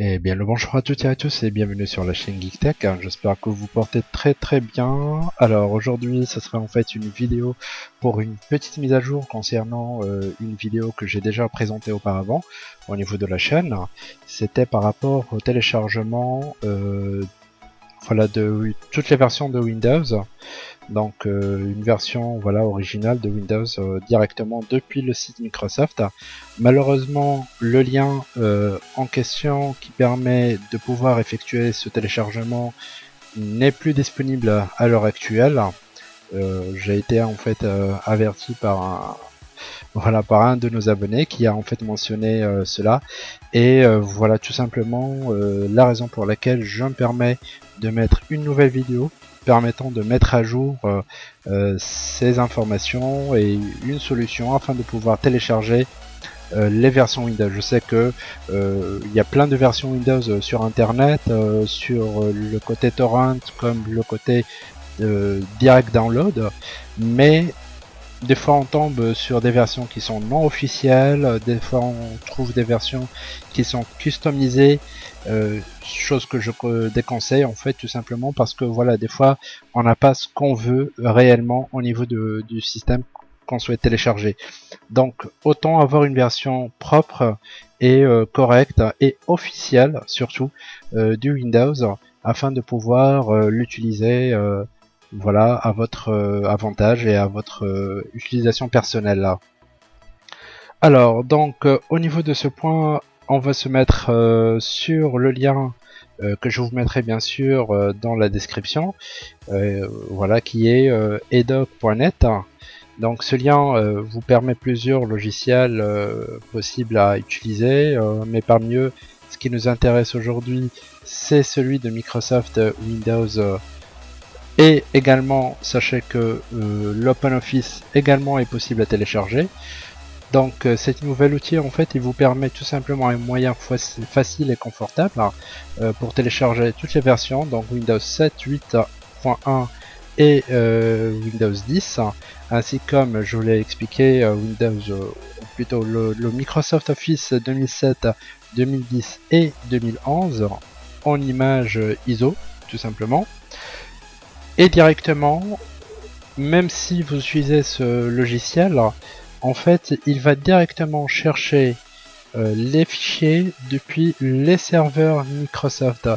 Eh bien le bonjour à toutes et à tous et bienvenue sur la chaîne GeekTech, j'espère que vous portez très très bien. Alors aujourd'hui ce sera en fait une vidéo pour une petite mise à jour concernant euh, une vidéo que j'ai déjà présentée auparavant au niveau de la chaîne. C'était par rapport au téléchargement euh, voilà, de toutes les versions de Windows donc euh, une version voilà originale de Windows euh, directement depuis le site Microsoft. Malheureusement, le lien euh, en question qui permet de pouvoir effectuer ce téléchargement n'est plus disponible à l'heure actuelle. J'ai été en fait averti par un, voilà par un de nos abonnés qui a en fait mentionné cela et voilà tout simplement la raison pour laquelle je me permets de mettre une nouvelle vidéo permettant de mettre à jour euh, euh, ces informations et une solution afin de pouvoir télécharger euh, les versions Windows. Je sais que il y a plein de versions Windows sur internet, sur le côté torrent comme le côté direct download, mais des fois on tombe sur des versions qui sont non officielles, des fois on trouve des versions qui sont customisées, euh, chose que je déconseille en fait tout simplement parce que voilà des fois on n'a pas ce qu'on veut réellement au niveau de, du système qu'on souhaite télécharger. Donc autant avoir une version propre et euh, correcte et officielle surtout euh, du Windows afin de pouvoir l'utiliser voilà, à votre euh, avantage et à votre euh, utilisation personnelle là. Alors, donc, euh, au niveau de ce point, on va se mettre sur le lien que je vous mettrai bien sûr dans la description, voilà, qui est edoc.net. Donc ce lien vous permet plusieurs logiciels possibles à utiliser, mais parmi eux, ce qui nous intéresse aujourd'hui, c'est celui de Microsoft Windows et également, sachez que euh, l'OpenOffice également est possible à télécharger. Donc euh, cet nouvel outil en fait il vous permet tout simplement un moyen facile et confortable hein, euh, pour télécharger toutes les versions donc Windows 7, 8.1 et Windows 10 ainsi comme je vous l'ai expliqué Windows plutôt le, le, Microsoft Office 2007, 2010 et 2011 en image ISO tout simplement et directement, même si vous utilisez ce logiciel, en fait, il va directement chercher euh, les fichiers depuis les serveurs Microsoft,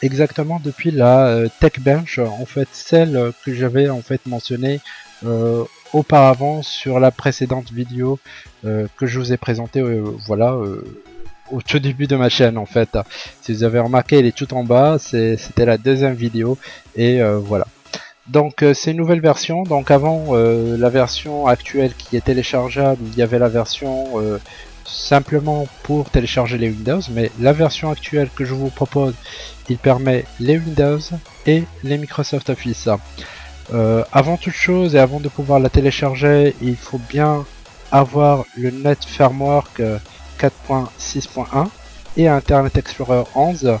exactement depuis la euh, TechBench, en fait celle que j'avais en fait mentionné euh, auparavant sur la précédente vidéo que je vous ai présentée, voilà au tout début de ma chaîne en fait. Si vous avez remarqué, elle est tout en bas, c'était la deuxième vidéo et voilà. Donc euh, c'est une nouvelle version, donc avant euh, la version actuelle qui est téléchargeable, il y avait la version euh, simplement pour télécharger les Windows, mais la version actuelle que je vous propose, il permet les Windows et les Microsoft Office. avant toute chose et avant de pouvoir la télécharger, il faut bien avoir le Net Framework 4.6.1 et Internet Explorer 11 euh,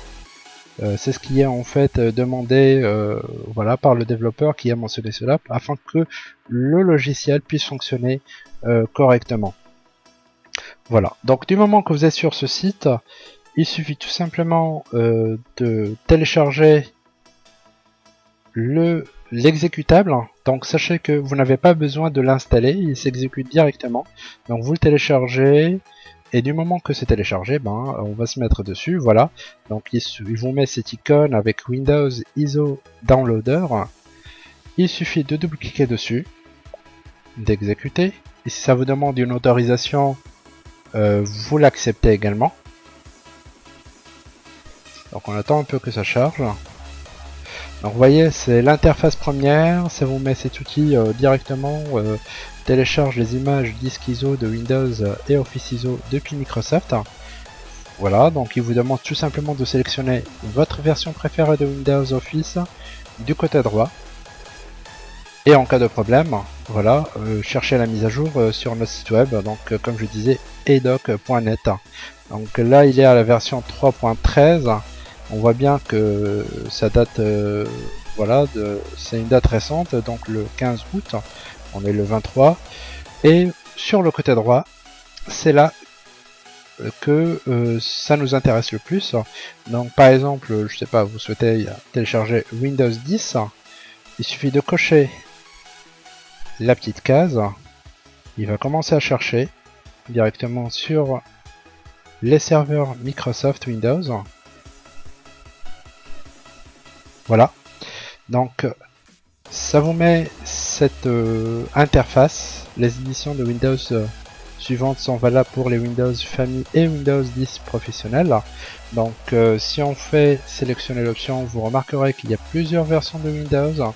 c'est ce qui est en fait euh, demandé euh, voilà, par le développeur qui a mentionné cela afin que le logiciel puisse fonctionner correctement. Voilà, donc du moment que vous êtes sur ce site, il suffit tout simplement de télécharger le l'exécutable. Donc sachez que vous n'avez pas besoin de l'installer, il s'exécute directement. Donc vous le téléchargez, et du moment que c'est téléchargé, ben, on va se mettre dessus, voilà. Donc il, vous met cette icône avec Windows ISO Downloader. Il suffit de double-cliquer dessus, d'exécuter. Et si ça vous demande une autorisation, euh, vous l'acceptez également. Donc on attend un peu que ça charge. Donc vous voyez, c'est l'interface première, ça vous met cet outil euh, directement, euh, télécharge les images disque ISO de Windows et Office ISO depuis Microsoft. Voilà, donc il vous demande tout simplement de sélectionner votre version préférée de Windows Office du côté droit. Et en cas de problème, voilà, euh, cherchez la mise à jour sur notre site web, donc comme je disais, edoc.net. Donc là, il est à la version 3.13 on voit bien que ça date, euh, voilà, c'est une date récente, donc le 15 août, on est le 23, et sur le côté droit, c'est là que ça nous intéresse le plus. Donc par exemple, je sais pas, vous souhaitez télécharger Windows 10, il suffit de cocher la petite case, il va commencer à chercher directement sur les serveurs Microsoft Windows. Voilà. Donc ça vous met cette euh, interface. Les éditions de Windows euh, suivantes sont valables pour les Windows Family et Windows 10 professionnels. Donc euh, si on fait sélectionner l'option, vous remarquerez qu'il y a plusieurs versions de Windows.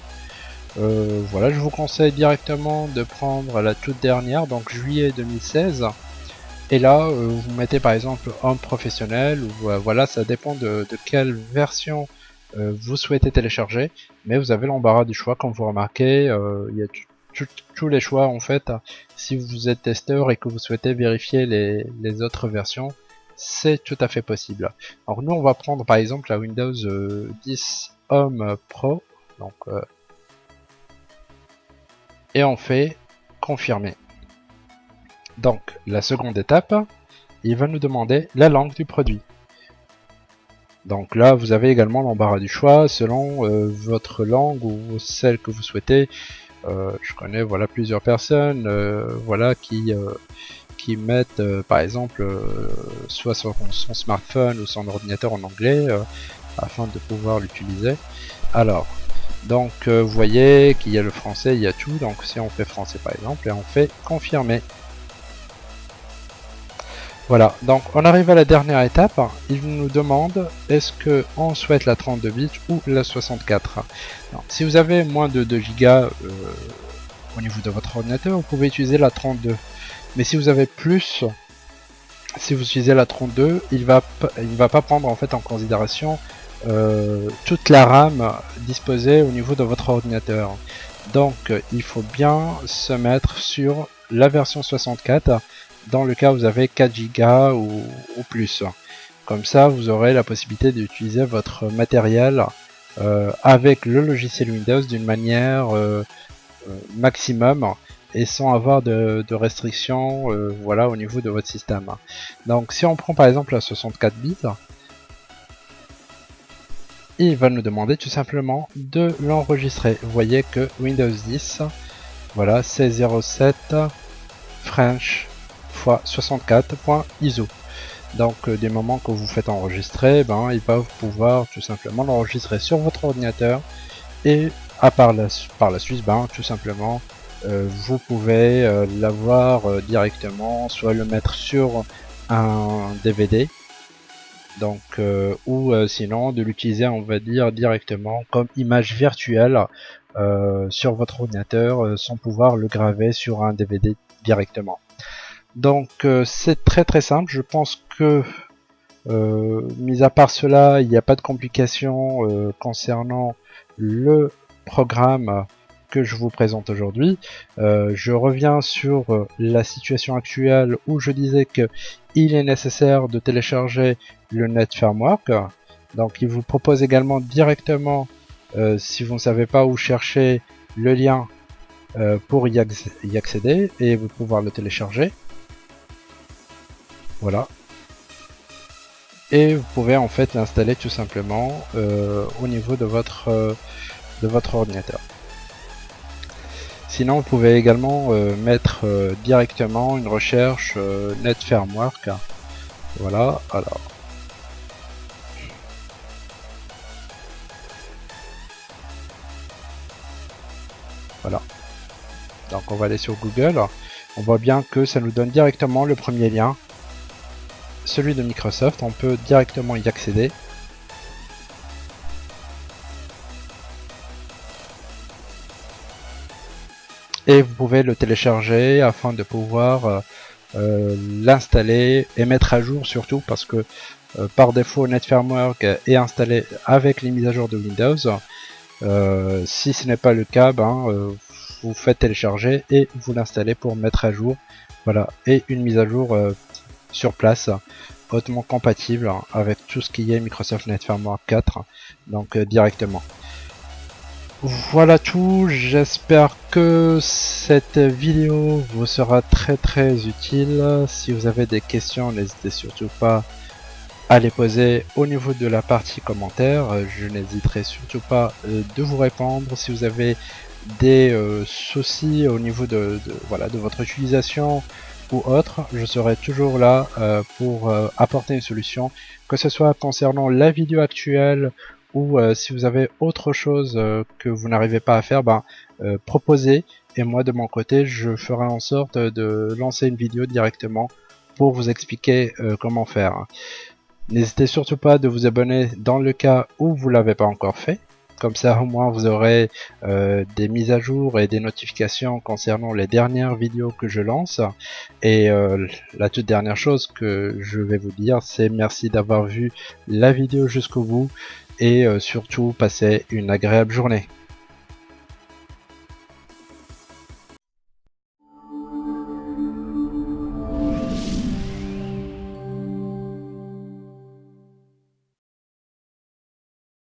voilà, je vous conseille directement de prendre la toute dernière, donc juillet 2016. Et là, vous mettez par exemple Home professionnel, voilà, ça dépend de quelle version vous souhaitez télécharger, mais vous avez l'embarras du choix, comme vous remarquez, euh, il y a tous les choix en fait. Si vous êtes testeur et que vous souhaitez vérifier les, autres versions, c'est tout à fait possible. Alors nous on va prendre par exemple la Windows 10 euh, Home Pro, donc et on fait confirmer. Donc la seconde étape, il va nous demander la langue du produit. Donc là, vous avez également l'embarras du choix selon euh, votre langue ou celle que vous souhaitez. Euh, je connais voilà plusieurs personnes euh, voilà qui qui mettent par exemple soit son, son, smartphone ou son ordinateur en anglais afin de pouvoir l'utiliser. Alors donc vous voyez qu'il y a le français, il y a tout. Donc si on fait français par exemple et on fait confirmer. Voilà, donc on arrive à la dernière étape. Il nous demande est-ce que on souhaite la 32 bits ou la 64. si vous avez moins de 2 Go euh, au niveau de votre ordinateur, vous pouvez utiliser la 32. Mais si vous avez plus, si vous utilisez la 32, il va il va pas prendre en fait en considération euh, toute la RAM disposée au niveau de votre ordinateur. Donc il faut bien se mettre sur la version 64 dans le cas où vous avez 4 Go ou, plus. Comme ça, vous aurez la possibilité d'utiliser votre matériel euh, avec le logiciel Windows d'une manière euh, euh, maximum et sans avoir de, restrictions voilà, au niveau de votre système. Donc si on prend par exemple la 64 bits, il va nous demander tout simplement de l'enregistrer. Vous voyez que Windows 10, voilà, c'est 07 French 64.iso. Donc euh, des moments que vous faites enregistrer, ben, ils peuvent pouvoir tout simplement l'enregistrer sur votre ordinateur et à par la, par la suite, ben, tout simplement, euh, vous pouvez euh, l'avoir directement, soit le mettre sur un DVD, donc ou sinon de l'utiliser, on va dire directement comme image virtuelle sur votre ordinateur, sans pouvoir le graver sur un DVD directement. Donc euh, c'est très très simple, je pense que euh, mis à part cela, il n'y a pas de complications euh, concernant le programme que je vous présente aujourd'hui. je reviens sur la situation actuelle où je disais que il est nécessaire de télécharger le Net Framework. Donc il vous propose également directement, si vous ne savez pas où chercher, le lien pour y, accéder et vous pouvoir le télécharger. Voilà. Et vous pouvez en fait l'installer tout simplement euh, au niveau de votre, euh, de votre ordinateur. Sinon, vous pouvez également euh, mettre directement une recherche Net. Voilà, alors. Voilà. Donc on va aller sur Google. On voit bien que ça nous donne directement le premier lien celui de Microsoft, on peut directement y accéder. Et vous pouvez le télécharger afin de pouvoir euh, euh, l'installer et mettre à jour surtout parce que euh, par défaut NetFramework est installé avec les mises à jour de Windows. si ce n'est pas le cas, ben, vous faites télécharger et vous l'installez pour mettre à jour. Voilà, et une mise à jour sur place, hautement compatible avec tout ce qui est Microsoft Net Framework 4, donc euh, directement. voilà tout, j'espère que cette vidéo vous sera très très utile. Si vous avez des questions, n'hésitez surtout pas à les poser au niveau de la partie commentaires. Je n'hésiterai surtout pas euh, de vous répondre. Si vous avez des euh, soucis au niveau de, voilà, de votre utilisation ou autre, je serai toujours là euh, pour apporter une solution, que ce soit concernant la vidéo actuelle ou euh, si vous avez autre chose euh, que vous n'arrivez pas à faire, ben, euh, proposez et moi de mon côté je ferai en sorte de lancer une vidéo directement pour vous expliquer comment faire. N'hésitez surtout pas de vous abonner dans le cas où vous l'avez pas encore fait. Comme ça au moins vous aurez des mises à jour et des notifications concernant les dernières vidéos que je lance. Et la toute dernière chose que je vais vous dire c'est merci d'avoir vu la vidéo jusqu'au bout et euh, surtout passez une agréable journée.